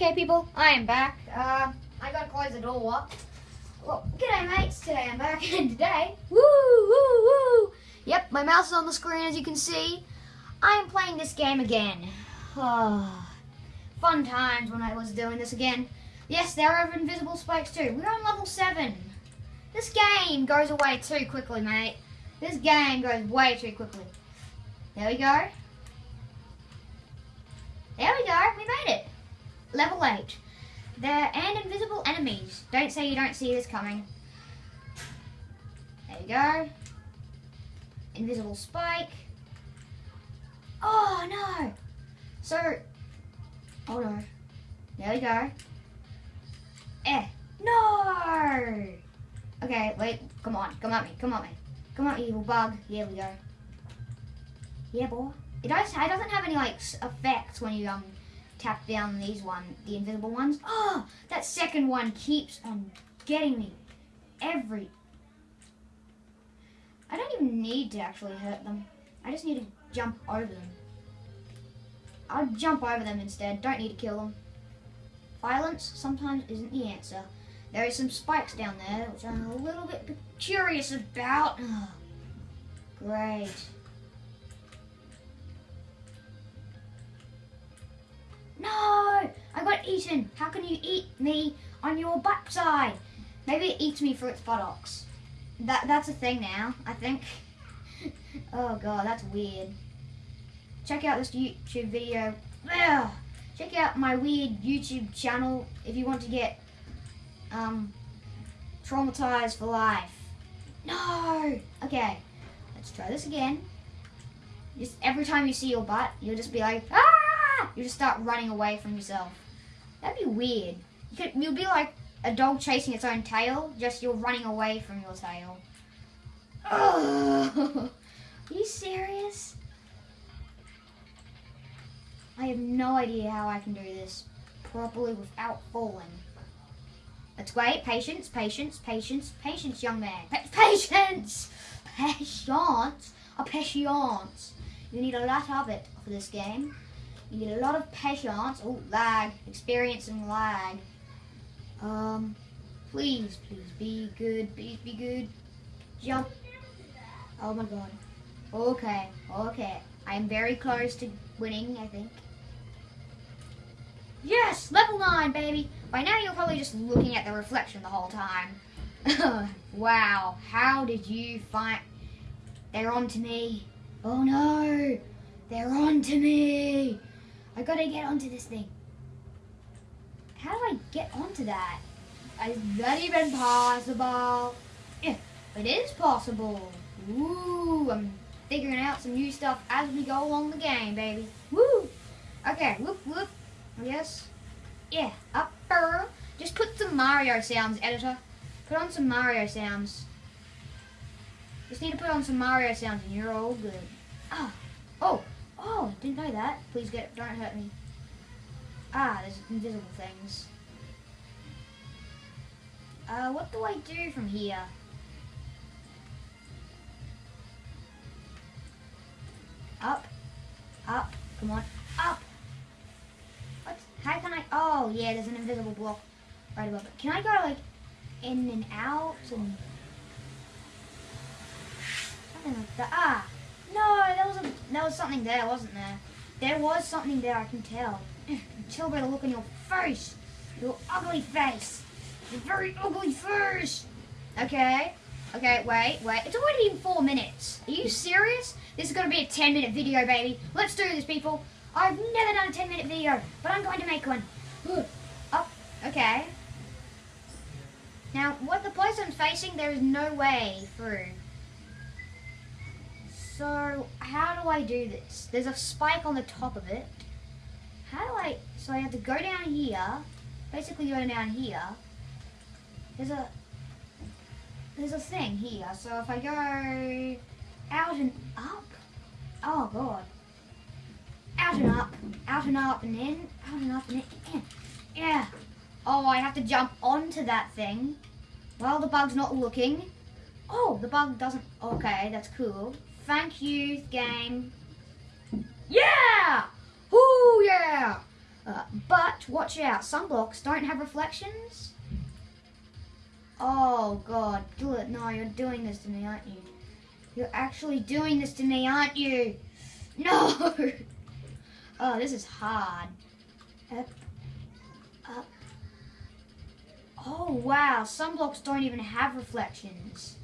Okay, people, I am back. Uh, I gotta close the door. Well, g'day, mates. Today I'm back, and today, woo, woo, woo. Yep, my mouse is on the screen, as you can see. I am playing this game again. Oh, fun times when I was doing this again. Yes, there are invisible spikes too. We're on level 7. This game goes away too quickly, mate. This game goes way too quickly. There we go. There we go. We made it. Level 8. There and invisible enemies. Don't say you don't see this coming. There you go. Invisible spike. Oh no. So, oh no. There we go. Eh. No. Okay, wait. Come on. Come at me. Come at me. Come on, evil bug. Here we go. Yeah, boy. It does. It doesn't have any like effects when you um tap down these one, the invisible ones. Oh, that second one keeps on getting me every. I don't even need to actually hurt them. I just need to jump over them. I'll jump over them instead. Don't need to kill them. Violence sometimes isn't the answer. There is some spikes down there, which I'm a little bit curious about. Oh, great. No! I got eaten. How can you eat me on your backside? Maybe it eats me for its buttocks. That That's a thing now, I think. oh god, that's weird. Check out this YouTube video. Ugh. Check out my weird YouTube channel if you want to get um, traumatized for life. No! Okay, let's try this again. Just every time you see your butt, you'll just be like, ah! You just start running away from yourself. That'd be weird. You could, you'll be like a dog chasing its own tail, just you're running away from your tail. Are you serious? I have no idea how I can do this properly without falling. That's great. Patience, patience, patience, patience, young man. Pa patience! Patience! A patience. You need a lot of it for this game. You need a lot of patience. Oh, lag. Experiencing lag. Um, please, please be good. Please be good. Jump. Oh my god. Okay, okay. I am very close to winning, I think. Yes! Level 9, baby! By now you're probably just looking at the reflection the whole time. wow, how did you find... They're on to me. Oh no! They're on to me! I gotta get onto this thing. How do I get onto that? Is that even possible? Yeah, it is possible. Ooh, I'm figuring out some new stuff as we go along the game, baby. Woo! Okay, whoop, whoop. Yes. Yeah, upper. Just put some Mario sounds, editor. Put on some Mario sounds. Just need to put on some Mario sounds and you're all good. Ah. Oh, Oh, didn't know that. Please get, don't hurt me. Ah, there's invisible things. Uh, what do I do from here? Up, up, come on, up. What? How can I? Oh, yeah, there's an invisible block right above it. Can I go like in and out and something like that? Ah, there was something there, wasn't there? There was something there, I can tell. tell by the look on your face. Your ugly face. Your very ugly face. Okay. Okay, wait, wait. It's already been four minutes. Are you serious? This is going to be a 10 minute video, baby. Let's do this, people. I've never done a 10 minute video, but I'm going to make one. Up. Oh, okay. Now, what the place I'm facing, there is no way through. So, how do I do this? There's a spike on the top of it. How do I, so I have to go down here, basically go down here. There's a, there's a thing here. So if I go out and up, oh god. Out and up, out and up and in, out and up and in, yeah. Oh, I have to jump onto that thing while the bug's not looking. Oh, the bug doesn't, okay, that's cool. Thank you, game. Yeah! Oh yeah! Uh, but watch out, some blocks don't have reflections. Oh god, do it. No, you're doing this to me, aren't you? You're actually doing this to me, aren't you? No! Oh, this is hard. Up, up. Oh wow, some blocks don't even have reflections.